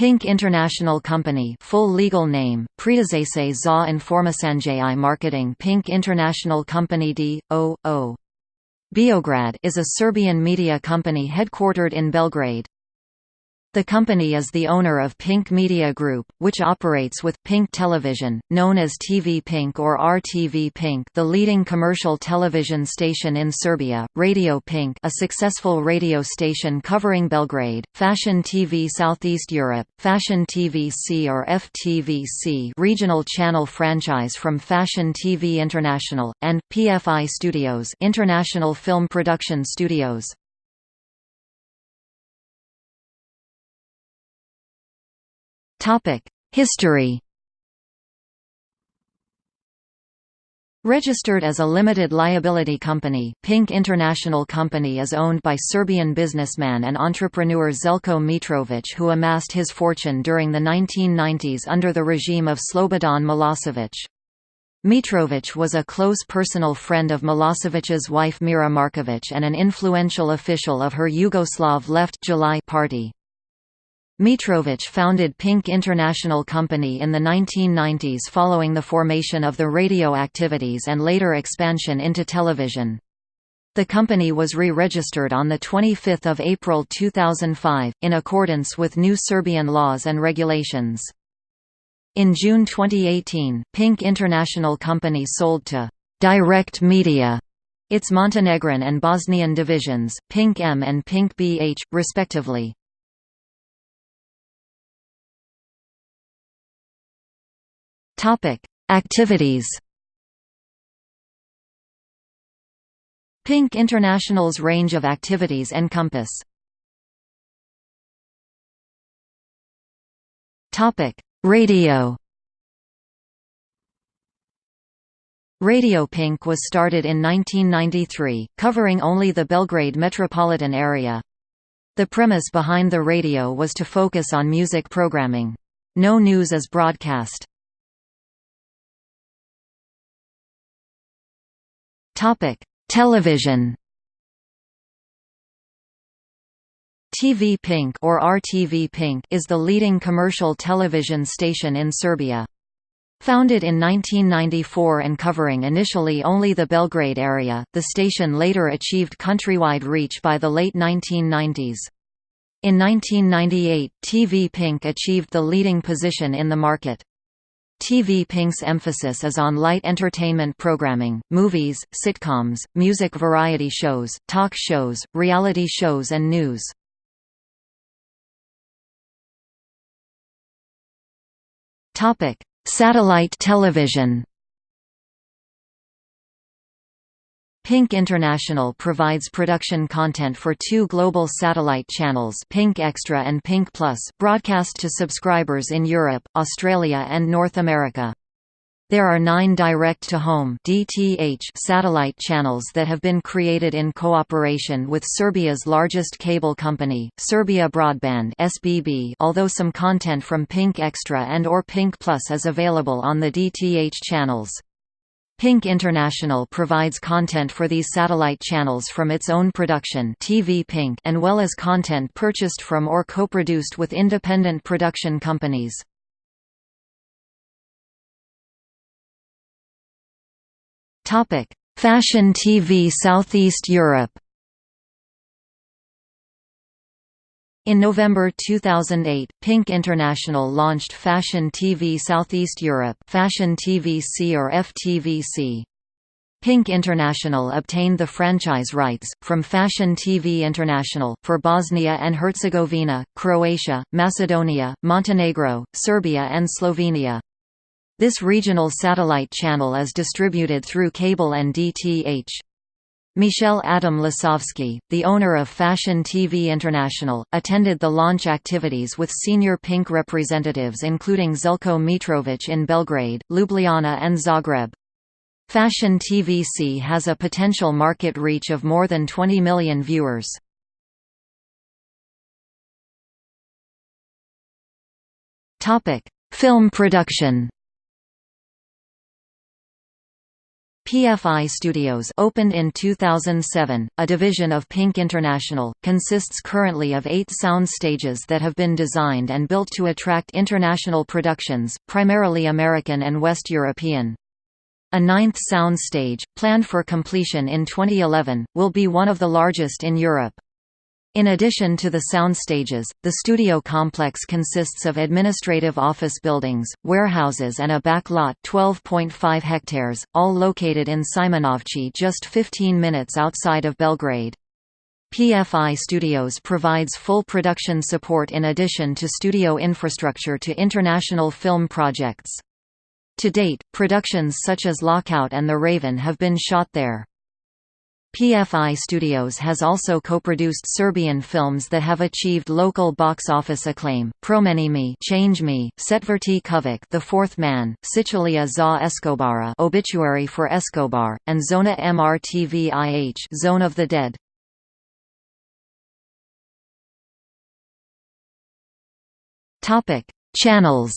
Pink International Company full legal name, Predizese za Informasanjai Marketing Pink International Company D.O.O. Beograd is a Serbian media company headquartered in Belgrade. The company is the owner of Pink Media Group, which operates with Pink Television, known as TV Pink or RTV Pink, the leading commercial television station in Serbia, Radio Pink, a successful radio station covering Belgrade, Fashion TV Southeast Europe, Fashion TV C or FTVC, regional channel franchise from Fashion TV International, and PFI Studios, International Film Production Studios. History Registered as a limited liability company, Pink International Company is owned by Serbian businessman and entrepreneur Zeljko Mitrovic who amassed his fortune during the 1990s under the regime of Slobodan Milosevic. Mitrovic was a close personal friend of Milosevic's wife Mira Markovic and an influential official of her Yugoslav Left JUL party. Mitrovic founded Pink International Company in the 1990s following the formation of the radio activities and later expansion into television. The company was re-registered on 25 April 2005, in accordance with new Serbian laws and regulations. In June 2018, Pink International Company sold to Direct Media its Montenegrin and Bosnian divisions, Pink M and Pink BH, respectively. Topic: Activities. Pink International's range of activities encompass. Topic: Radio. Radio Pink was started in 1993, covering only the Belgrade metropolitan area. The premise behind the radio was to focus on music programming. No news is broadcast. Television. TV Pink or RTV Pink is the leading commercial television station in Serbia. Founded in 1994 and covering initially only the Belgrade area, the station later achieved countrywide reach by the late 1990s. In 1998, TV Pink achieved the leading position in the market. TV Pink's emphasis is on light entertainment programming, movies, sitcoms, music variety shows, talk shows, reality shows and news. Satellite television Pink International provides production content for two global satellite channels Pink Extra and Pink Plus, broadcast to subscribers in Europe, Australia and North America. There are nine direct-to-home satellite channels that have been created in cooperation with Serbia's largest cable company, Serbia Broadband SBB, although some content from Pink Extra and or Pink Plus is available on the DTH channels. Pink International provides content for these satellite channels from its own production TV Pink and well as content purchased from or co-produced with independent production companies. Fashion TV Southeast Europe In November 2008, Pink International launched Fashion TV Southeast Europe Fashion TVC or FTVC. Pink International obtained the franchise rights, from Fashion TV International, for Bosnia and Herzegovina, Croatia, Macedonia, Montenegro, Serbia and Slovenia. This regional satellite channel is distributed through cable and DTH. Michel Adam Lisowski, the owner of Fashion TV International, attended the launch activities with senior Pink representatives including Zeljko Mitrovic in Belgrade, Ljubljana and Zagreb. Fashion TVC has a potential market reach of more than 20 million viewers. Film production PFI Studios opened in 2007, a division of Pink International, consists currently of eight sound stages that have been designed and built to attract international productions, primarily American and West European. A ninth sound stage, planned for completion in 2011, will be one of the largest in Europe. In addition to the sound stages, the studio complex consists of administrative office buildings, warehouses and a back lot 12.5 hectares, all located in Simanovci just 15 minutes outside of Belgrade. PFI Studios provides full production support in addition to studio infrastructure to international film projects. To date, productions such as Lockout and The Raven have been shot there. PFI Studios has also co-produced Serbian films that have achieved local box office acclaim: Promeni Me, Change Me, Setvrti Kuvik, The Fourth Man, Sicilia za Escobara, Obituary for Escobar, and Zona MRTVIH, Zone of the Dead. Topic: Channels.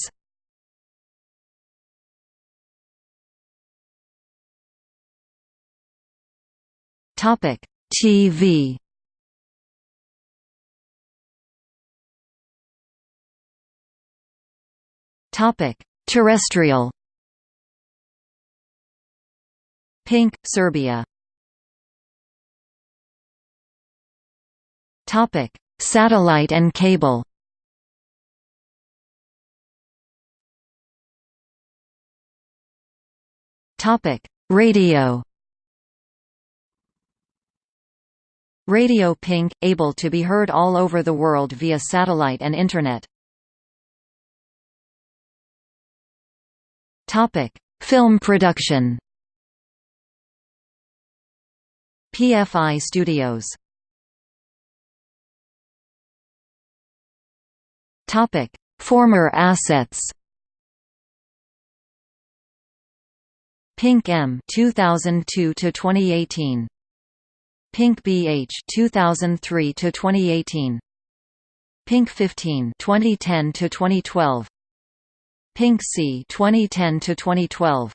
Topic: TV. Topic: Terrestrial. Pink, Serbia. Topic: Satellite and cable. Topic: Radio. Radio Pink, able to be heard all over the world via satellite and Internet. Film production PFI Studios Former assets Pink M 2002 to 2018 Pink BH 2003 to 2018 Pink 15 2010 to 2012 Pink C 2010 to 2012